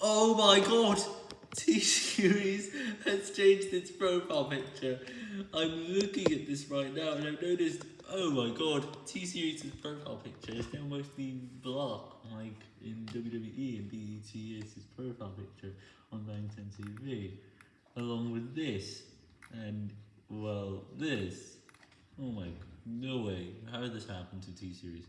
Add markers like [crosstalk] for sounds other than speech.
Oh my god! [laughs] T-Series has changed its profile picture. I'm looking at this right now and I've noticed, oh my god, T-Series' profile picture is now mostly black, like in WWE and BET's profile picture on Bangtan TV. Along with this, and, well, this. Oh my, no way, how did this happen to T-Series?